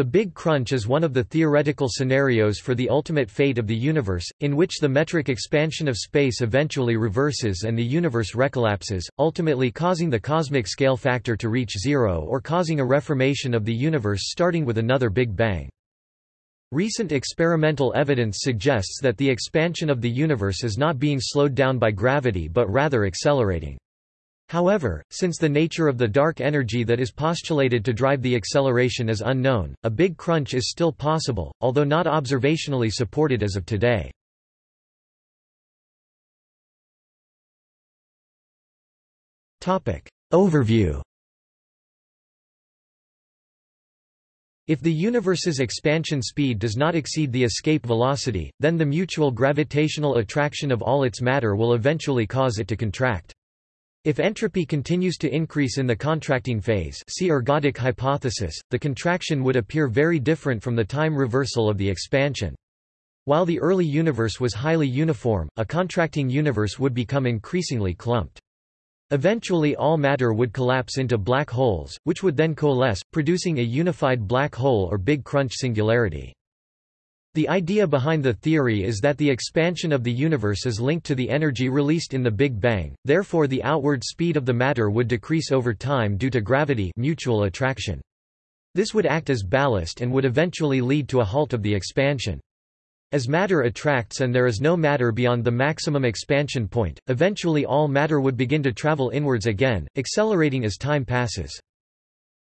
The Big Crunch is one of the theoretical scenarios for the ultimate fate of the universe, in which the metric expansion of space eventually reverses and the universe recollapses, ultimately causing the cosmic scale factor to reach zero or causing a reformation of the universe starting with another Big Bang. Recent experimental evidence suggests that the expansion of the universe is not being slowed down by gravity but rather accelerating. However, since the nature of the dark energy that is postulated to drive the acceleration is unknown, a big crunch is still possible, although not observationally supported as of today. Overview If the universe's expansion speed does not exceed the escape velocity, then the mutual gravitational attraction of all its matter will eventually cause it to contract. If entropy continues to increase in the contracting phase see ergodic hypothesis, the contraction would appear very different from the time reversal of the expansion. While the early universe was highly uniform, a contracting universe would become increasingly clumped. Eventually all matter would collapse into black holes, which would then coalesce, producing a unified black hole or Big Crunch singularity. The idea behind the theory is that the expansion of the universe is linked to the energy released in the Big Bang, therefore the outward speed of the matter would decrease over time due to gravity mutual attraction. This would act as ballast and would eventually lead to a halt of the expansion. As matter attracts and there is no matter beyond the maximum expansion point, eventually all matter would begin to travel inwards again, accelerating as time passes.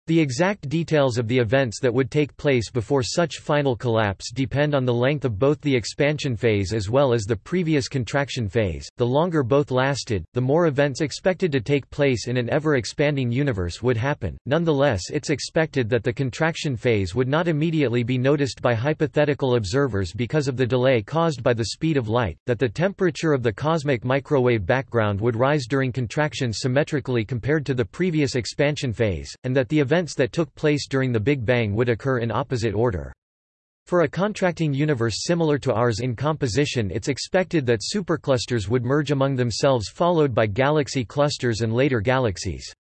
The exact details of the events that would take place before such final collapse depend on the length of both the expansion phase as well as the previous contraction phase. The longer both lasted, the more events expected to take place in an ever expanding universe would happen. Nonetheless, it's expected that the contraction phase would not immediately be noticed by hypothetical observers because of the delay caused by the speed of light, that the temperature of the cosmic microwave background would rise during contraction symmetrically compared to the previous expansion phase, and that the event events that took place during the Big Bang would occur in opposite order. For a contracting universe similar to ours in composition it's expected that superclusters would merge among themselves followed by galaxy clusters and later galaxies.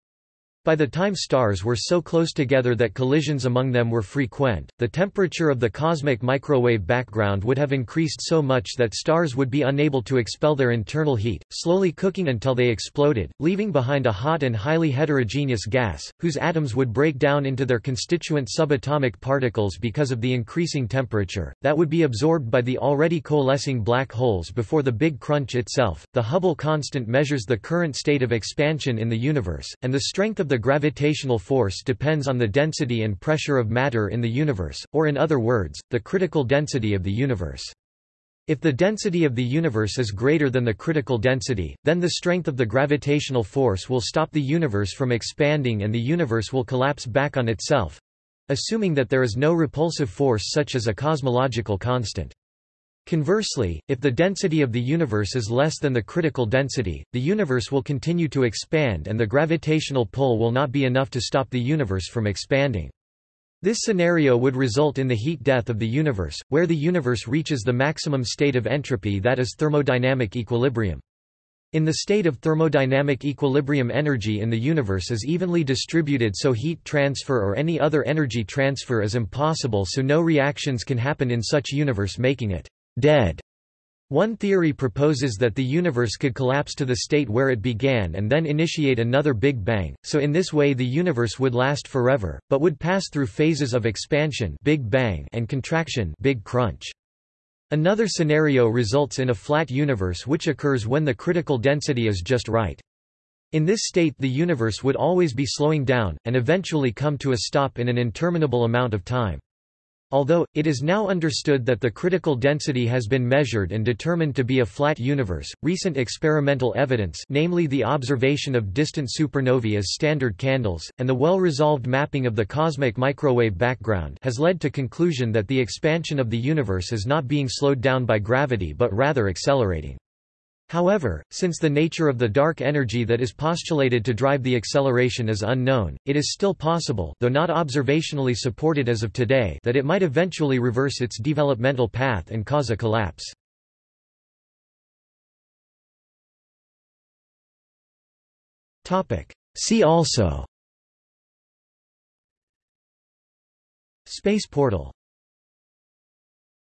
By the time stars were so close together that collisions among them were frequent, the temperature of the cosmic microwave background would have increased so much that stars would be unable to expel their internal heat, slowly cooking until they exploded, leaving behind a hot and highly heterogeneous gas, whose atoms would break down into their constituent subatomic particles because of the increasing temperature, that would be absorbed by the already coalescing black holes before the Big Crunch itself. The Hubble constant measures the current state of expansion in the universe, and the strength of the the gravitational force depends on the density and pressure of matter in the universe, or in other words, the critical density of the universe. If the density of the universe is greater than the critical density, then the strength of the gravitational force will stop the universe from expanding and the universe will collapse back on itself—assuming that there is no repulsive force such as a cosmological constant. Conversely, if the density of the universe is less than the critical density, the universe will continue to expand and the gravitational pull will not be enough to stop the universe from expanding. This scenario would result in the heat death of the universe, where the universe reaches the maximum state of entropy that is thermodynamic equilibrium. In the state of thermodynamic equilibrium energy in the universe is evenly distributed so heat transfer or any other energy transfer is impossible so no reactions can happen in such universe making it dead. One theory proposes that the universe could collapse to the state where it began and then initiate another Big Bang, so in this way the universe would last forever, but would pass through phases of expansion Big Bang and contraction Big Crunch. Another scenario results in a flat universe which occurs when the critical density is just right. In this state the universe would always be slowing down, and eventually come to a stop in an interminable amount of time. Although, it is now understood that the critical density has been measured and determined to be a flat universe, recent experimental evidence namely the observation of distant supernovae as standard candles, and the well-resolved mapping of the cosmic microwave background has led to conclusion that the expansion of the universe is not being slowed down by gravity but rather accelerating. However, since the nature of the dark energy that is postulated to drive the acceleration is unknown, it is still possible though not observationally supported as of today that it might eventually reverse its developmental path and cause a collapse. See also. Space portal